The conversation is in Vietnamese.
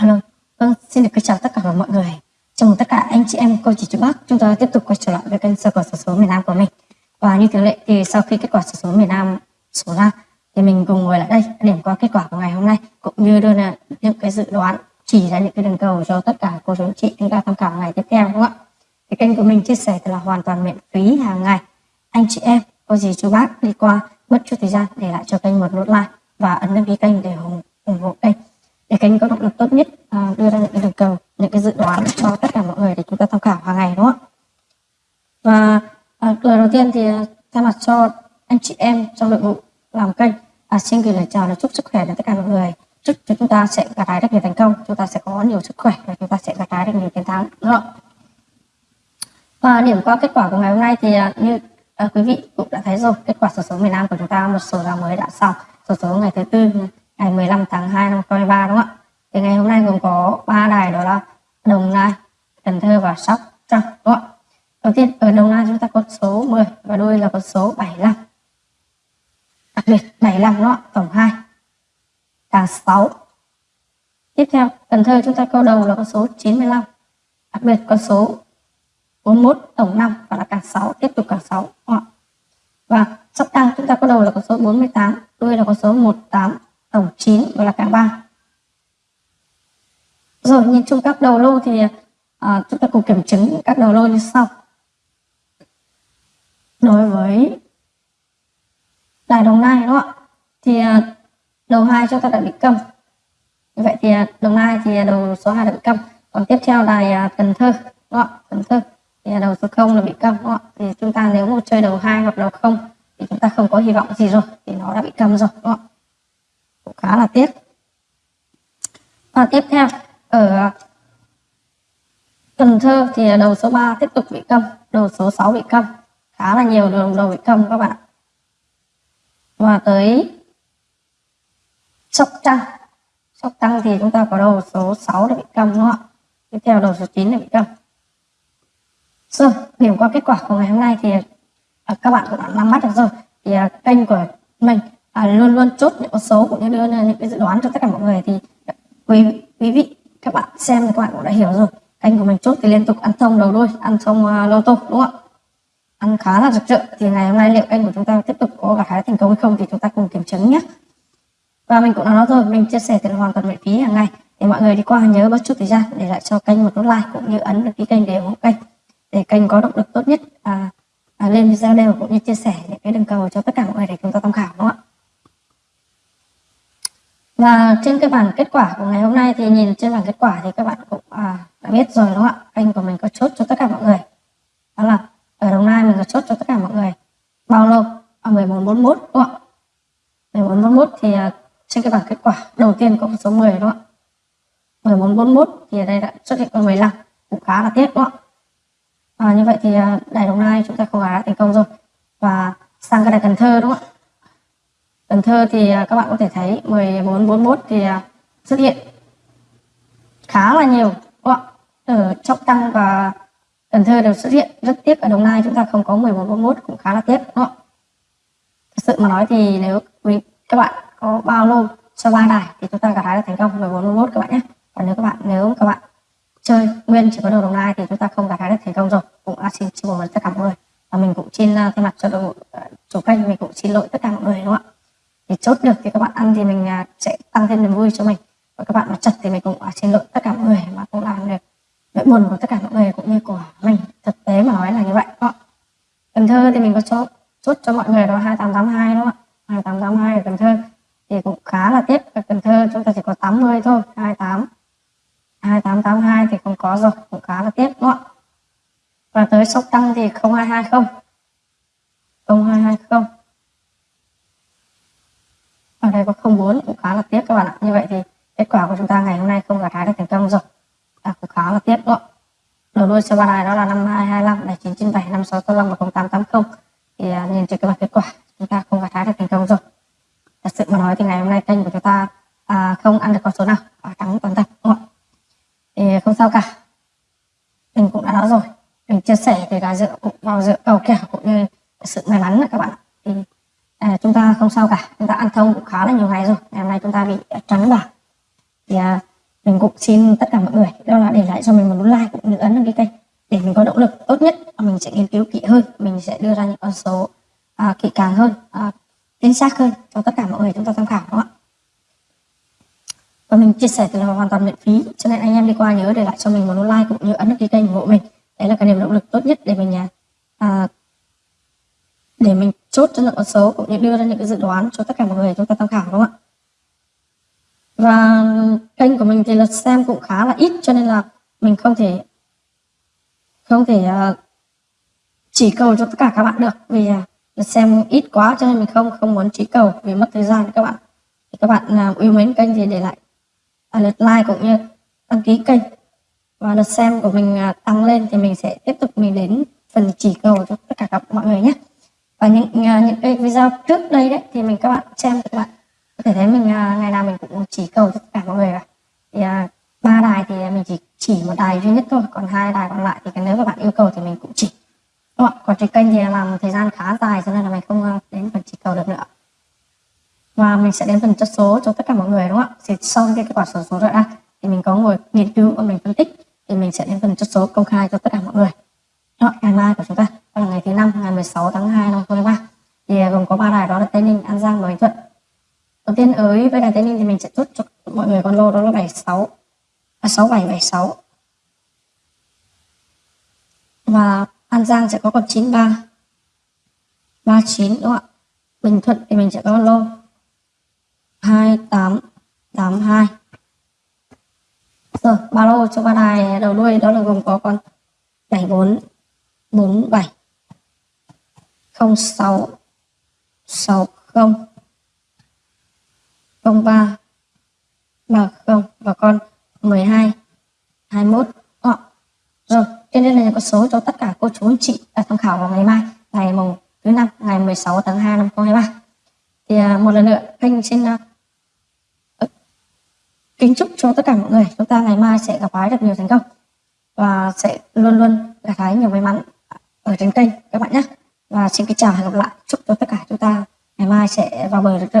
Alo, vâng, xin được chào tất cả mọi người. Chào mừng tất cả anh chị em, cô chị chú bác. Chúng ta tiếp tục quay trở lại với kênh sơ cầu số số miền Nam của mình. Và như thường lệ thì sau khi kết quả số số miền Nam số ra thì mình cùng ngồi lại đây điểm qua kết quả của ngày hôm nay cũng như đưa ra những cái dự đoán chỉ ra những cái đường cầu cho tất cả cô chú anh chị chúng ta tham khảo ngày tiếp theo đúng không ạ? Cái kênh của mình chia sẻ thì là hoàn toàn miễn phí hàng ngày. Anh chị em, cô dì chú bác đi qua mất chút thời gian để lại cho kênh một nút like và ấn đăng ký kênh để ủng, ủng hộ kênh để kênh có động lực tốt nhất à, đưa ra những cái đường cầu những cái dự đoán cho tất cả mọi người để chúng ta tham khảo hàng ngày đúng không ạ và à, lời đầu tiên thì à, thay mặt cho anh chị em trong đội ngũ làm kênh à, xin là lời chào là chúc sức khỏe đến tất cả mọi người. Chúc chúng ta sẽ gặt hái rất nhiều thành công. Chúng ta sẽ có nhiều sức khỏe và chúng ta sẽ gặt hái được nhiều chiến thắng đúng không? Và điểm qua kết quả của ngày hôm nay thì à, như à, quý vị cũng đã thấy rồi kết quả sổ số miền Nam của chúng ta một số là mới đã xong. Sổ số ngày thứ tư ngày 15 tháng 2 năm 2023 đúng không ạ? Thì ngày hôm nay gồm có ba đài đó là Đồng Nai Cần Thơ và Sóc Trăng đúng không ạ? Đầu tiên ở Đồng Nai chúng ta có số 10 và đuôi là có số 75 đặc 75 đó tổng 2 càng 6 tiếp theo Cần Thơ chúng ta câu đầu là con số 95 đặc biệt con số 41 tổng 5 và là càng 6 tiếp tục càng 6 và sắp tăng chúng ta có đầu là con số 48 đuôi là con số 18 tổng 9 và là càng 3 rồi nhìn chung các đầu lô thì à, chúng ta cùng kiểm chứng các đầu lô như sau. Đối với đài đồng nai đúng không ạ. Thì à, đầu hai chúng ta đã bị câm. Như vậy thì à, đồng nai thì à, đầu số 2 đã bị câm. Còn tiếp theo đài cần thơ đúng không ạ, cần thơ. Thì đầu số 0 là bị câm đúng không ạ. Thì chúng ta nếu một chơi đầu hai hoặc đầu không thì chúng ta không có hy vọng gì rồi thì nó đã bị câm rồi đúng không ạ. Cũng khá là tiếc. Và tiếp theo, ở Cần Thơ thì đầu số 3 tiếp tục bị câm, đầu số 6 bị câm. Khá là nhiều đường đầu bị câm các bạn và tới Sóc Trăng Sóc Trăng thì chúng ta có đầu số 6 đã bị cầm đúng không ạ? Tiếp theo đầu số 9 đã bị cầm rồi điểm qua kết quả của ngày hôm nay thì à, các bạn cũng đã nắm bắt được rồi. Thì à, kênh của mình à, luôn luôn chốt những con số cũng như đưa ra những cái dự đoán cho tất cả mọi người. Thì à, quý quý vị các bạn xem thì các bạn cũng đã hiểu rồi. Kênh của mình chốt thì liên tục ăn thông đầu đuôi ăn thông uh, lô tô đúng không ạ? Ăn khá là rực rỡ thì ngày hôm nay liệu kênh của chúng ta tiếp tục có gặt hái thành công hay không thì chúng ta cùng kiểm chứng nhé. Và mình cũng đã nói rồi mình chia sẻ tiền hoàn toàn miễn phí hàng ngày. Để mọi người đi qua nhớ bớt chút thời gian để lại cho kênh một nút like cũng như ấn đăng ký kênh để ủng hộ kênh. Để kênh có động lực tốt nhất à, à, lên video đều cũng như chia sẻ những cái đường cầu cho tất cả mọi người để chúng ta tham khảo đúng không ạ? Và trên cái bảng kết quả của ngày hôm nay thì nhìn trên bảng kết quả thì các bạn cũng à, đã biết rồi đúng không ạ? Kênh của mình có chốt cho tất cả mọi người đó là ở Đồng Nai mình có chốt cho tất cả mọi người bao lâu à, 1441 đúng không ạ 1441 thì à, trên cái bảng kết quả đầu tiên có số 10 đúng không ạ 41 thì ở đây đã xuất hiện con 15 cũng khá là tiếc đúng không ạ? À, như vậy thì à, đài Đồng Nai chúng ta không đã thành công rồi. Và sang cái đài Cần Thơ đúng không ạ? Cần Thơ thì à, các bạn có thể thấy 1441 thì à, xuất hiện khá là nhiều ở trọng tăng và Cần Thơ đều xuất hiện rất tiếc. Ở Đồng Nai chúng ta không có 1441 cũng khá là tiếc đúng không? ạ? Thật sự mà nói thì nếu quý các bạn có bao lô cho ba đài thì chúng ta gặt hái được thành công 1441 các bạn nhé. Còn nếu các bạn nếu các bạn chơi nguyên chỉ có đầu Đồng Nai thì chúng ta không gặt hái được thành công rồi. Cũng à, xin xin lỗi tất cả mọi người. Và mình cũng xin uh, thay mặt cho đội ờ, chủ kênh mình cũng xin lỗi tất cả mọi người đúng không ạ? Thì chốt được thì các bạn ăn thì mình uh, sẽ tăng thêm niềm vui cho mình. Và các bạn mà chật thì mình cũng uh, xin lỗi tất cả mọi người mà cũng làm được nỗi buồn của tất cả mọi người cũng như của mình. Thực tế mà nói là như vậy ạ? Cần Thơ thì mình có chốt chốt cho mọi người đó 2882 đúng không ạ? 2882 ở Cần Thơ thì cũng khá là tiếc. Vâng, ở đây có 04 cũng khá là tiếc các bạn ạ. Như vậy thì kết quả của chúng ta ngày hôm nay không gặt hái được thành công rồi. À, cũng khá là tiếc đó. Đầu đuôi số ba đài đó là 5225 này 997 5685 và 0880 thì à, nhìn trên cái bảng kết quả chúng ta không gặt hái được thành công rồi thật sự mà nói thì ngày hôm nay kênh của chúng ta à, không ăn được con số nào và thắng toàn tập đúng không thì không sao cả mình cũng đã nói rồi mình chia sẻ thì là dựa cũng vào dựa cầu kèo cũng như sự may mắn các bạn thì à, chúng ta không sao cả. Chúng ta ăn thông cũng khá là nhiều ngày rồi. Ngày hôm nay chúng ta bị trắng bảng thì à, mình cũng xin tất cả mọi người đó là để lại cho mình một nút like cũng như ấn đăng ký kênh để mình có động lực tốt nhất. Mình sẽ nghiên cứu kỹ hơn. Mình sẽ đưa ra những con số à, kỹ càng hơn à, chính xác hơn cho tất cả mọi người chúng ta tham khảo đúng không ạ? Và mình chia sẻ từ là hoàn toàn miễn phí. Cho nên anh em đi qua nhớ để lại cho mình một nút like cũng như ấn đăng ký kênh ủng hộ mình. Đấy là cái niềm động lực tốt nhất để mình à, à để mình chốt cho những con số cũng như đưa ra những cái dự đoán cho tất cả mọi người chúng ta tham khảo, đúng không ạ? Và kênh của mình thì lượt xem cũng khá là ít, cho nên là mình không thể không thể à, chỉ cầu cho tất cả các bạn được vì à, lượt xem ít quá cho nên mình không không muốn chỉ cầu vì mất thời gian các bạn. Thì các bạn à, yêu mến kênh thì để lại lượt like cũng như đăng ký kênh. Và lượt xem của mình tăng lên thì mình sẽ tiếp tục mình đến phần chỉ cầu cho tất cả các mọi người nhé những à, những video trước đây đấy thì mình các bạn xem các bạn có thể thấy mình à, ngày nào mình cũng chỉ cầu tất cả mọi người cả. Thì à, ba đài thì mình chỉ chỉ một đài duy nhất thôi còn hai đài còn lại thì nếu các bạn yêu cầu thì mình cũng chỉ. Đúng không? còn trên kênh thì làm thời gian khá dài cho nên là mình không đến phần chỉ cầu được nữa. Và mình sẽ đến phần chất số cho tất cả mọi người đúng không ạ? Thì sau cái kết quả số số ra thì mình có ngồi nghiên cứu và mình phân tích thì mình sẽ đến phần chất số công khai cho tất cả mọi người. Đó, ngày mai của chúng ta ngày thứ năm ngày 16 tháng 2 năm 2023 thì à, gồm có ba đài đó là Tây Ninh, An Giang và Bình Thuận. Đầu tiên ở với đài Tây Ninh thì mình sẽ chốt cho mọi người con lô đó là 76 à, 6776 và An Giang sẽ có con 93 39 đúng không ạ? Bình Thuận thì mình sẽ có con lô 2882 rồi ba lô cho ba đài đầu đuôi đó là gồm có con 74 47 06 03 30 và con 12 21 Đó. rồi trên đây là những con số cho tất cả cô chú anh chị đã tham khảo vào ngày mai ngày mùng thứ năm ngày 16 tháng 2 năm 2023 thì à, một lần nữa kênh xin uh, kính chúc cho tất cả mọi người. Chúng ta ngày mai sẽ gặp hái được nhiều thành công và sẽ luôn luôn gặt hái nhiều may mắn ở trên kênh các bạn nhé và xin kính chào và hẹn gặp lại. Chúc cho tất cả chúng ta ngày mai sẽ vào bờ được